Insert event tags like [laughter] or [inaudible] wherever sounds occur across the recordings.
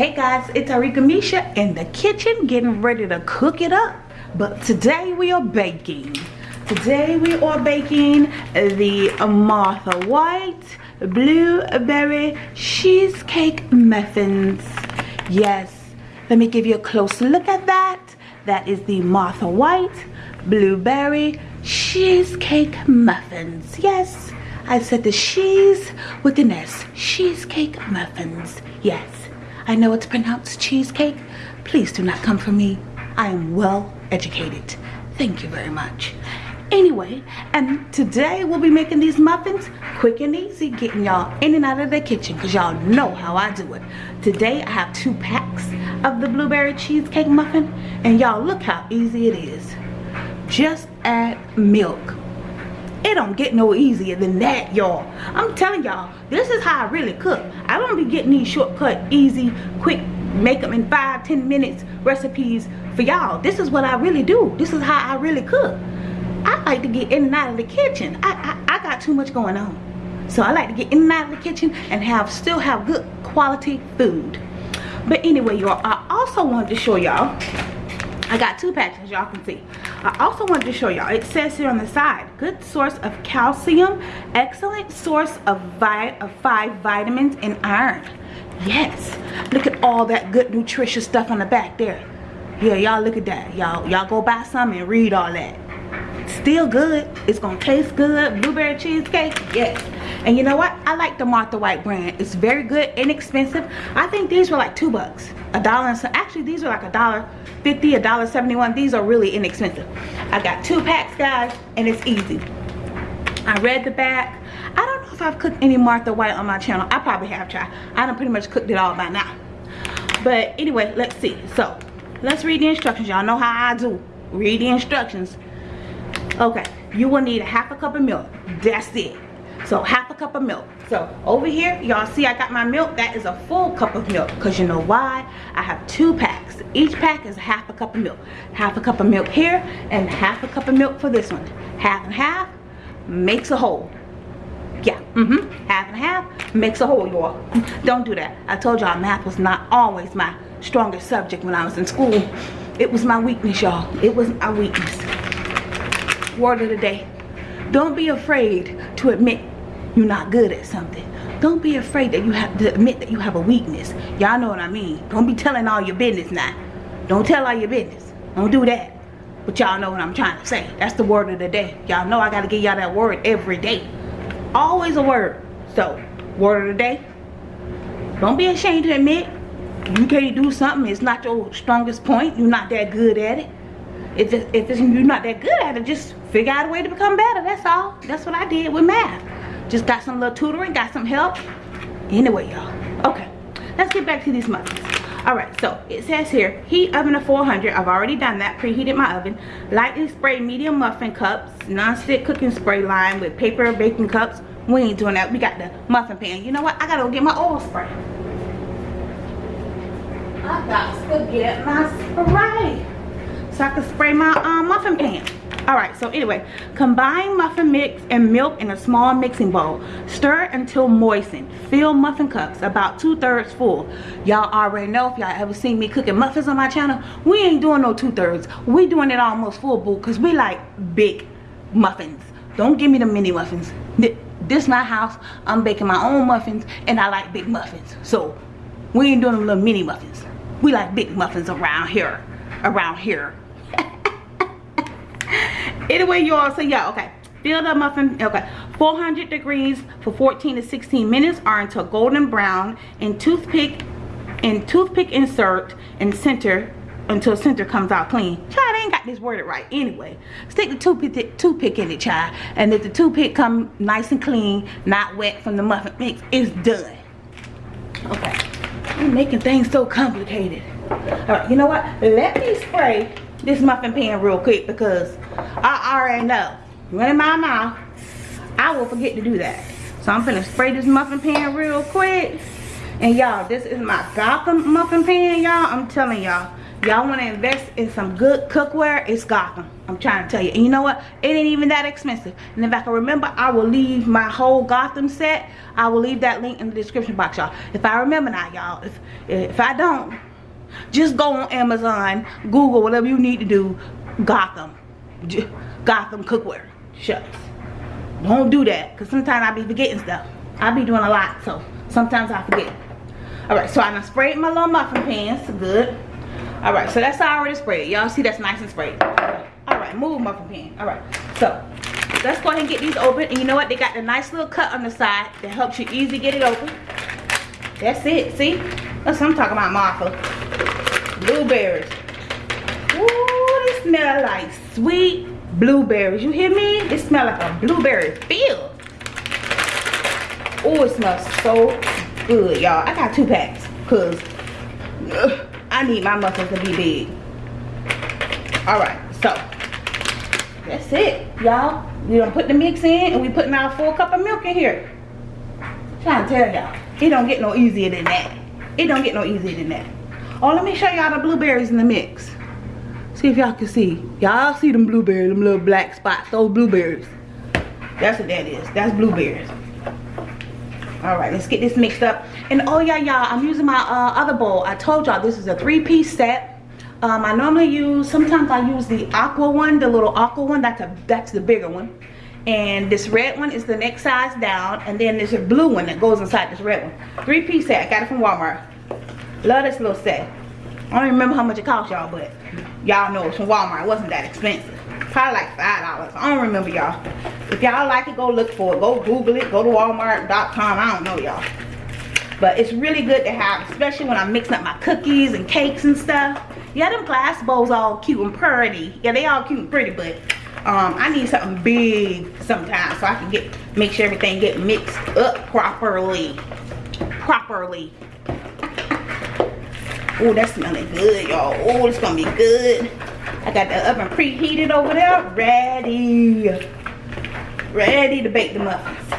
Hey guys, it's Arika Misha in the kitchen getting ready to cook it up. But today we are baking. Today we are baking the Martha White Blueberry Cheesecake Muffins. Yes, let me give you a close look at that. That is the Martha White Blueberry Cheesecake Muffins. Yes, I said the cheese with an S. Cheesecake Muffins. Yes. I know it's pronounced cheesecake. Please do not come for me. I am well educated. Thank you very much. Anyway, and today we'll be making these muffins quick and easy, getting y'all in and out of the kitchen because y'all know how I do it. Today I have two packs of the blueberry cheesecake muffin and y'all look how easy it is. Just add milk it don't get no easier than that y'all. I'm telling y'all this is how i really cook. I don't be getting these shortcut easy quick make them in five ten minutes recipes for y'all. This is what i really do. This is how i really cook. I like to get in and out of the kitchen. I i, I got too much going on. So i like to get in and out of the kitchen and have still have good quality food. But anyway y'all i also wanted to show y'all I got two patches, y'all can see. I also wanted to show y'all, it says here on the side, good source of calcium, excellent source of, vi of five vitamins and iron. Yes, look at all that good nutritious stuff on the back there. Yeah, y'all look at that. Y'all y'all go buy some and read all that. Still good. It's gonna taste good. Blueberry cheesecake, yes. And you know what? I like the Martha White brand. It's very good, inexpensive. I think these were like two bucks. A dollar and so actually these are like a dollar fifty, a dollar seventy-one. These are really inexpensive. I got two packs, guys, and it's easy. I read the back. I don't know if I've cooked any Martha White on my channel. I probably have tried. I done pretty much cooked it all by now. But anyway, let's see. So, let's read the instructions. Y'all know how I do. Read the instructions. Okay, you will need a half a cup of milk. That's it. So half a cup of milk. So over here, y'all see I got my milk. That is a full cup of milk. Because you know why? I have two packs. Each pack is half a cup of milk. Half a cup of milk here and half a cup of milk for this one. Half and half makes a whole. Yeah, mm-hmm. Half and half makes a whole, y'all. [laughs] Don't do that. I told y'all math was not always my strongest subject when I was in school. It was my weakness, y'all. It was my weakness. Word of the day. Don't be afraid to admit you're not good at something. Don't be afraid that you have to admit that you have a weakness. Y'all know what I mean. Don't be telling all your business now. Don't tell all your business. Don't do that. But y'all know what I'm trying to say. That's the word of the day. Y'all know I got to give y'all that word every day. Always a word. So, word of the day. Don't be ashamed to admit you can't do something. It's not your strongest point. You're not that good at it. If, it, if you're not that good at it, just figure out a way to become better. That's all. That's what I did with math. Just got some little tutoring, got some help. Anyway, y'all. Okay, let's get back to these muffins. All right, so it says here, heat oven to 400. I've already done that, preheated my oven. Lightly spray medium muffin cups, non-stick cooking spray line with paper baking cups. We ain't doing that. We got the muffin pan. You know what? I gotta go get my oil spray. I got to get my spray so I can spray my um, muffin pan all right so anyway combine muffin mix and milk in a small mixing bowl. Stir until moistened. Fill muffin cups about two-thirds full. Y'all already know if y'all ever seen me cooking muffins on my channel we ain't doing no two-thirds. We doing it almost full bowl because we like big muffins. Don't give me the mini muffins. This my house. I'm baking my own muffins and i like big muffins. So we ain't doing little mini muffins. We like big muffins around here around here anyway y'all so yeah okay. Fill the muffin okay. 400 degrees for 14 to 16 minutes or until golden brown and toothpick and toothpick insert and center until center comes out clean. Child I ain't got this worded right. Anyway stick the toothpick toothpick in it child. And if the toothpick come nice and clean not wet from the muffin mix it's done. Okay. I'm making things so complicated. All right you know what? Let me spray this muffin pan real quick because I already know. Running my mouth. I will forget to do that. So I'm gonna spray this muffin pan real quick. And y'all this is my Gotham muffin pan y'all. I'm telling y'all. Y'all want to invest in some good cookware? It's gotham. I'm trying to tell you. And you know what? It ain't even that expensive. And if i can remember i will leave my whole gotham set. I will leave that link in the description box y'all. If i remember now y'all if if i don't just go on amazon google whatever you need to do gotham gotham cookware shucks. Don't do that because sometimes i be forgetting stuff. I be doing a lot so sometimes i forget. All right so i sprayed my little muffin pans good. All right so that's already sprayed. Y'all see that's nice and sprayed. All right move muffin pan. All right so let's go ahead and get these open and you know what? They got the nice little cut on the side that helps you easy get it open. That's it see? That's what i'm talking about martha. Blueberries. Ooh, smell like sweet blueberries you hear me it smell like a blueberry field oh it smells so good y'all i got two packs because I need my muffins to be big. Alright, so that's it, y'all. We gonna put the mix in and we putting our full cup of milk in here. I'm trying to tell y'all, it don't get no easier than that. It don't get no easier than that. Oh, let me show y'all the blueberries in the mix. See if y'all can see. Y'all see them blueberries, them little black spots, those blueberries. That's what that is. That's blueberries. All right let's get this mixed up. And oh yeah y'all i'm using my uh, other bowl. I told y'all this is a three-piece set. Um, i normally use sometimes i use the aqua one the little aqua one. That's a that's the bigger one. And this red one is the next size down and then there's a blue one that goes inside this red one. Three-piece set. I got it from walmart. Love this little set. I don't remember how much it cost y'all but y'all know it's from walmart it wasn't that expensive. Probably like five dollars. I don't remember y'all. If y'all like it go look for it. Go google it. Go to walmart.com i don't know y'all. But it's really good to have especially when i'm mixing up my cookies and cakes and stuff. Yeah them glass bowls all cute and pretty. Yeah they all cute and pretty but um, i need something big sometimes so i can get make sure everything get mixed up properly. Properly oh that's smelling good y'all oh it's gonna be good I got the oven preheated over there, ready. Ready to bake the muffins.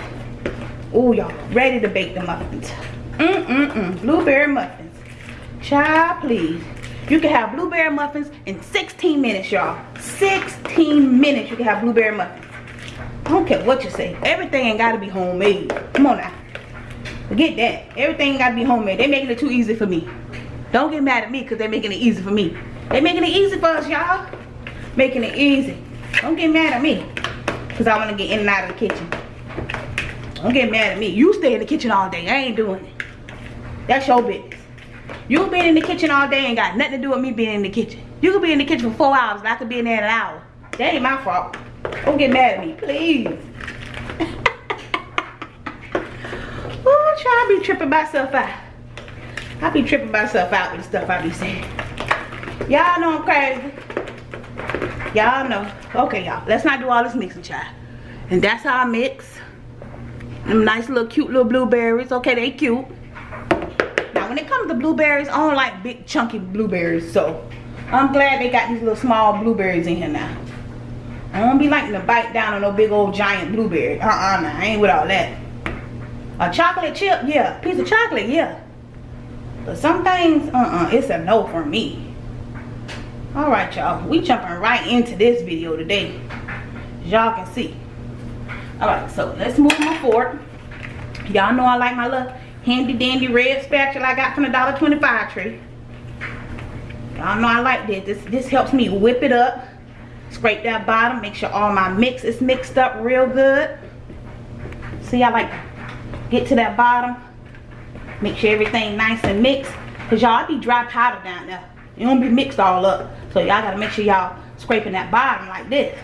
Oh, y'all, ready to bake the muffins. Mm-mm-mm, blueberry muffins. Child, please. You can have blueberry muffins in 16 minutes, y'all. 16 minutes you can have blueberry muffins. I don't care what you say. Everything ain't got to be homemade. Come on now. Forget that. Everything got to be homemade. They making it too easy for me. Don't get mad at me because they're making it easy for me. They making it easy for us, y'all. Making it easy. Don't get mad at me. Because I want to get in and out of the kitchen. Don't get mad at me. You stay in the kitchen all day. I ain't doing it. That's your business. You been in the kitchen all day and got nothing to do with me being in the kitchen. You could be in the kitchen for four hours and I could be in there in an hour. That ain't my fault. Don't get mad at me, please. oh, try to be tripping myself out. I be tripping myself out with the stuff I be saying. Y'all know I'm crazy. Y'all know. Okay, y'all. Let's not do all this mixing, child. And that's how I mix. Them nice little cute little blueberries. Okay, they cute. Now, when it comes to blueberries, I don't like big chunky blueberries. So, I'm glad they got these little small blueberries in here now. I don't be liking to bite down on no big old giant blueberry. Uh-uh, nah, I ain't with all that. A chocolate chip, yeah. Piece of chocolate, yeah. But some things, uh-uh, it's a no for me. All right y'all. We jumping right into this video today. Y'all can see. All right so let's move my fork. Y'all know i like my little handy dandy red spatula i got from the dollar 25 tree. Y'all know i like this. This this helps me whip it up scrape that bottom make sure all my mix is mixed up real good. See i like get to that bottom make sure everything nice and mixed because y'all be dry powder down there it don't be mixed all up. So y'all gotta make sure y'all scraping that bottom like this.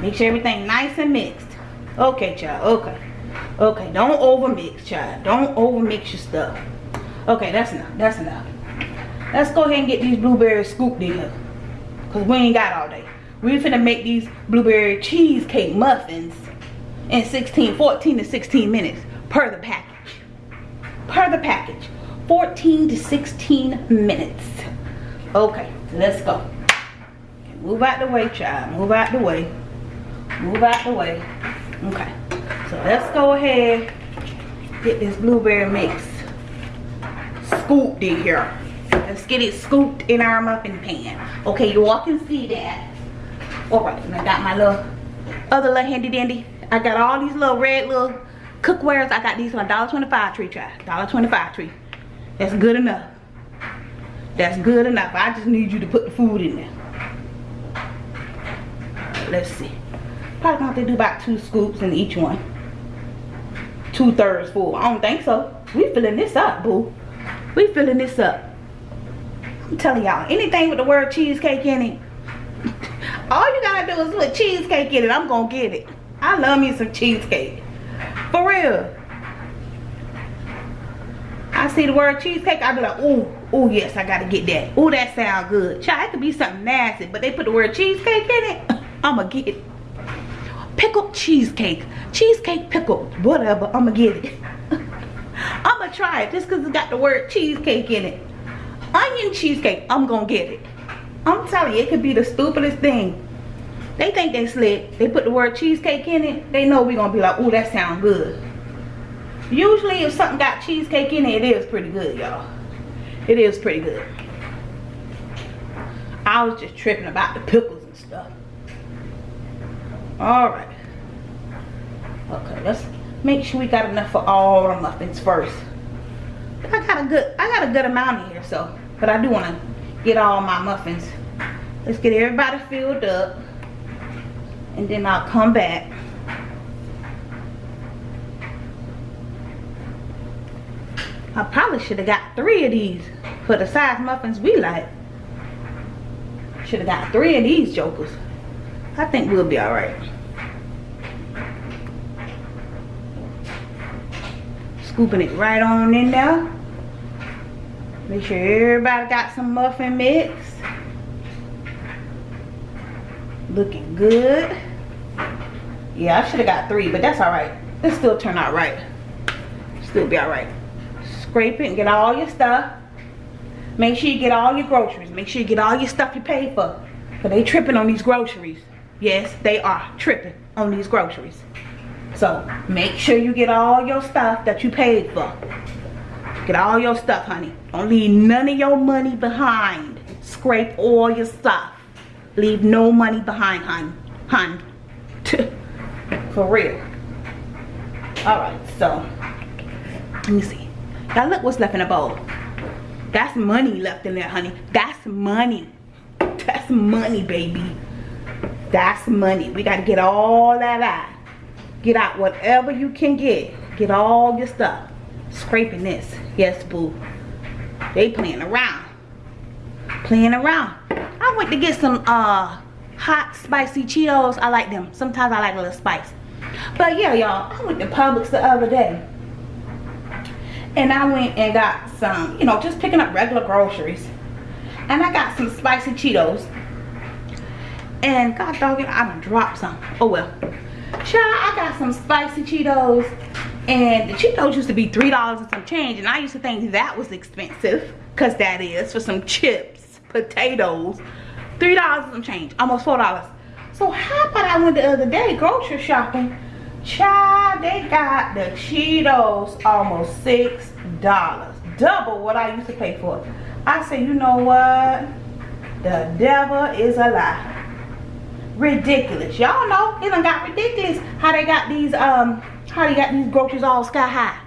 Make sure everything nice and mixed. Okay, child. Okay. Okay, don't over mix, child. Don't over mix your stuff. Okay, that's enough. That's enough. Let's go ahead and get these blueberries scooped in here. Because we ain't got all day. We finna make these blueberry cheesecake muffins in 16, 14 to 16 minutes per the package. Per the package. 14 to 16 minutes. Okay, let's go. Move out the way, child. Move out the way. Move out the way. Okay. So let's go ahead get this blueberry mix scooped in here. Let's get it scooped in our muffin pan. Okay, you all can see that. All right, and I got my little other little handy dandy. I got all these little red little cookwares. I got these on $1.25 tree, try. $1.25 tree. That's good enough. That's good enough. I just need you to put the food in there. let's see. Probably gonna have to do about two scoops in each one. Two thirds full. I don't think so. We filling this up, boo. We filling this up. I'm telling y'all, anything with the word cheesecake in it, [laughs] all you gotta do is put cheesecake in it. I'm gonna get it. I love me some cheesecake. For real. I see the word cheesecake, I be like, ooh, ooh, yes, I gotta get that. Ooh, that sound good. Child, it could be something nasty, but they put the word cheesecake in it, [laughs] I'ma get it. Pickled cheesecake. Cheesecake pickle. Whatever, I'ma get it. [laughs] I'ma try it just because it's got the word cheesecake in it. Onion cheesecake, I'm gonna get it. I'm telling you, it could be the stupidest thing. They think they slick. They put the word cheesecake in it. They know we're gonna be like, oh, that sound good. Usually if something got cheesecake in it, it is pretty good, y'all. It is pretty good. I was just tripping about the pickles and stuff. Alright. Okay, let's make sure we got enough for all the muffins first. I got a good I got a good amount in here, so but I do want to get all my muffins. Let's get everybody filled up. And then I'll come back. I probably should have got three of these for the size muffins we like. Should have got three of these jokers. I think we'll be alright. Scooping it right on in there. Make sure everybody got some muffin mix. Looking good. Yeah, I should have got three, but that's alright. It still turn out right. Still be alright. Scrape it and get all your stuff. Make sure you get all your groceries. Make sure you get all your stuff you paid for. But they tripping on these groceries. Yes, they are tripping on these groceries. So make sure you get all your stuff that you paid for. Get all your stuff, honey. Don't leave none of your money behind. Scrape all your stuff. Leave no money behind, hon. Hon. For real. Alright, so. Let me see. Now look what's left in the bowl. That's money left in there, honey. That's money. That's money, baby. That's money. We got to get all that out. Get out whatever you can get. Get all your stuff. Scraping this. Yes, boo. They playing around. Playing around. I went to get some uh hot spicy Cheetos. I like them. Sometimes I like a little spice. But yeah, y'all. I went to Publix the other day. And I went and got some, you know, just picking up regular groceries. And I got some spicy Cheetos. And God dog it, I done dropped some. Oh well. Child, I got some spicy Cheetos and the Cheetos used to be $3 and some change. And I used to think that was expensive. Because that is for some chips, potatoes. $3 and some change. Almost $4. So how about I went the other day grocery shopping. Child, they got the Cheetos almost $6. Double what I used to pay for. I said, you know what? The devil is a lie ridiculous y'all know it done got ridiculous how they got these um how you got these groceries all sky high?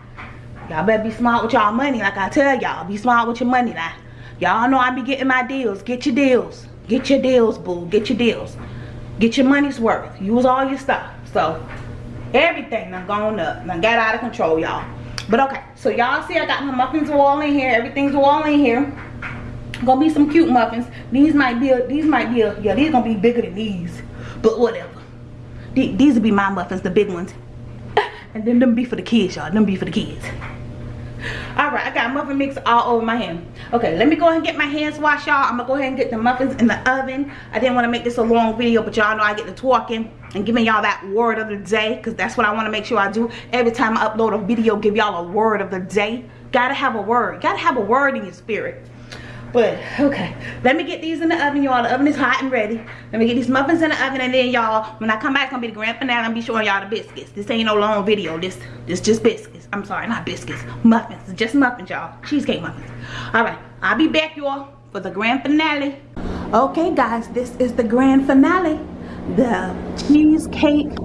Y'all better be smart with y'all money like I tell y'all. Be smart with your money now. Y'all know I be getting my deals. Get your deals. Get your deals, boo. Get your deals. Get your money's worth. Use all your stuff. So, everything done gone up. Done got out of control, y'all. But okay, so y'all see I got my muffins all in here. Everything's all in here. Gonna be some cute muffins. These might be, a, these might be, a, yeah, these gonna be bigger than these. But whatever. These will be my muffins, the big ones. [laughs] And then them be for the kids, y'all. Them be for the kids. Alright, I got muffin mix all over my hand. Okay, let me go ahead and get my hands washed, y'all. I'm to go ahead and get the muffins in the oven. I didn't want to make this a long video, but y'all know I get to talking and giving y'all that word of the day because that's what I want to make sure I do. Every time I upload a video, give y'all a word of the day. Gotta have a word. Gotta have a word in your spirit. But okay, let me get these in the oven, y'all. The oven is hot and ready. Let me get these muffins in the oven, and then y'all, when I come back, it's gonna be the grand finale. I'm gonna be showing y'all the biscuits. This ain't no long video. This, this just biscuits. I'm sorry, not biscuits. Muffins. Just muffins, y'all. Cheesecake muffins. All right, I'll be back, y'all, for the grand finale. Okay, guys, this is the grand finale. The cheesecake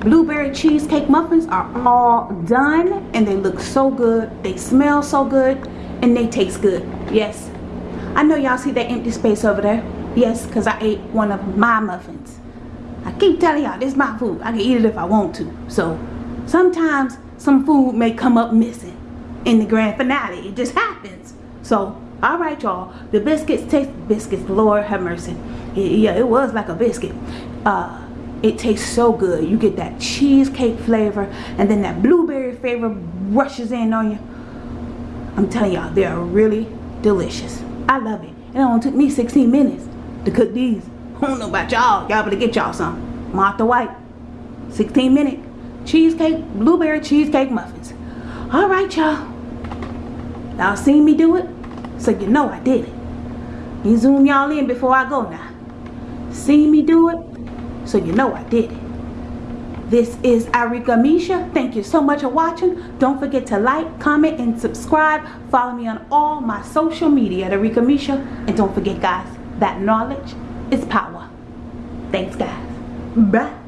blueberry cheesecake muffins are all done and they look so good they smell so good and they taste good. Yes. I know y'all see that empty space over there. Yes because i ate one of my muffins. I keep telling y'all this is my food. I can eat it if i want to. So sometimes some food may come up missing in the grand finale. It just happens. So all right y'all. The biscuits taste biscuits lord have mercy. Yeah it was like a biscuit. Uh it tastes so good. You get that cheesecake flavor and then that blueberry flavor rushes in on you i'm telling y'all they are really delicious. I love it. And it only took me 16 minutes to cook these. I don't know about y'all. Y'all better get y'all some. Martha white 16 minute cheesecake blueberry cheesecake muffins. All right y'all. Y'all seen me do it? So you know i did it. You zoom y'all in before i go now. See me do it? So you know I did it. This is Arika Misha. Thank you so much for watching. Don't forget to like, comment, and subscribe. Follow me on all my social media at Arika Misha. And don't forget, guys, that knowledge is power. Thanks, guys. Bye.